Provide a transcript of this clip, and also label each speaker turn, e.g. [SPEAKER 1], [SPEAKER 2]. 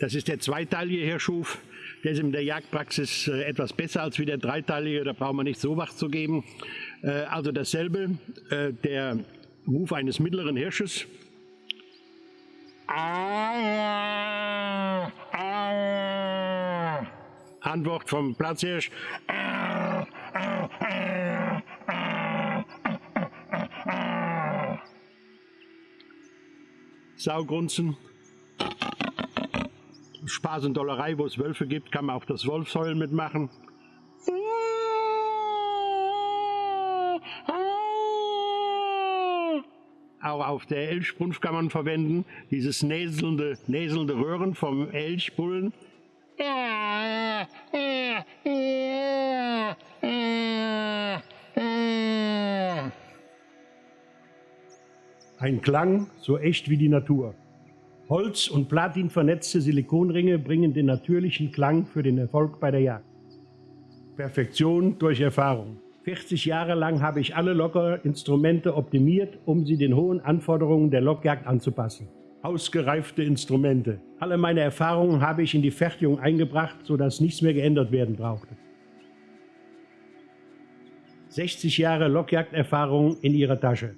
[SPEAKER 1] Das ist der zweiteilige Hirschhuf. Der ist in der Jagdpraxis äh, etwas besser als wie der dreiteilige. Da braucht man nicht so wach zu geben. Äh, also dasselbe, äh, der Ruf eines mittleren Hirsches. Antwort vom Platzhirsch. Saugrunzen. Spaß und Dollerei, wo es Wölfe gibt, kann man auch das Wolfsheulen mitmachen. Auch auf der Elchbrunft kann man verwenden, dieses näselnde, näselnde Röhren vom Elchbullen. Ein Klang so echt wie die Natur. Holz- und Platin vernetzte Silikonringe bringen den natürlichen Klang für den Erfolg bei der Jagd. Perfektion durch Erfahrung. 40 Jahre lang habe ich alle Lockerinstrumente optimiert, um sie den hohen Anforderungen der Lockjagd anzupassen. Ausgereifte Instrumente. Alle meine Erfahrungen habe ich in die Fertigung eingebracht, sodass nichts mehr geändert werden brauchte. 60 Jahre Lockjagderfahrung in ihrer Tasche.